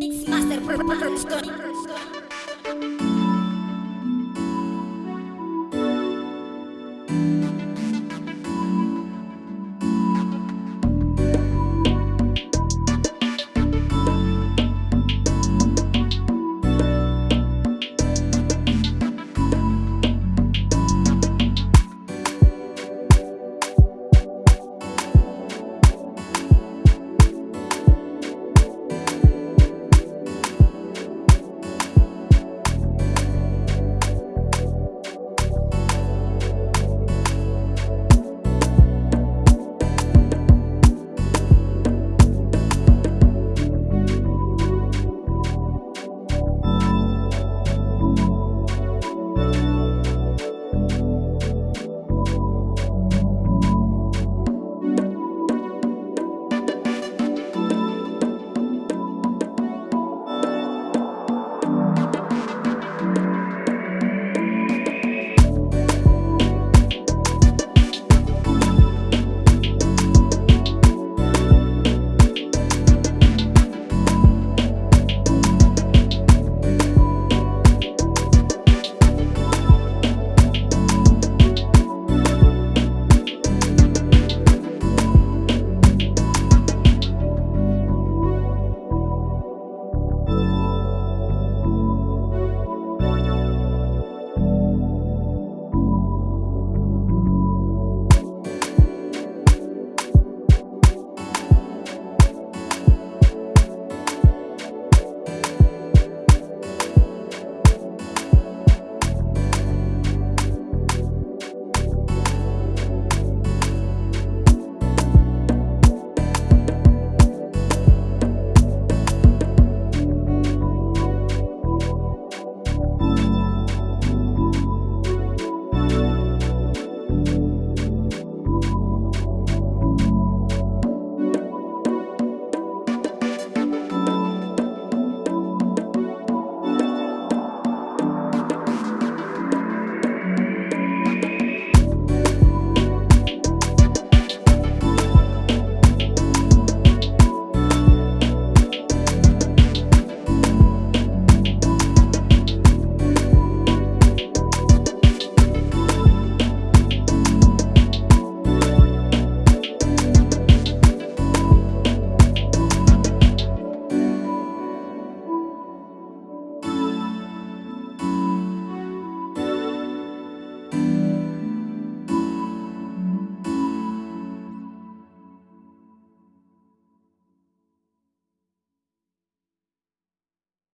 Mix Master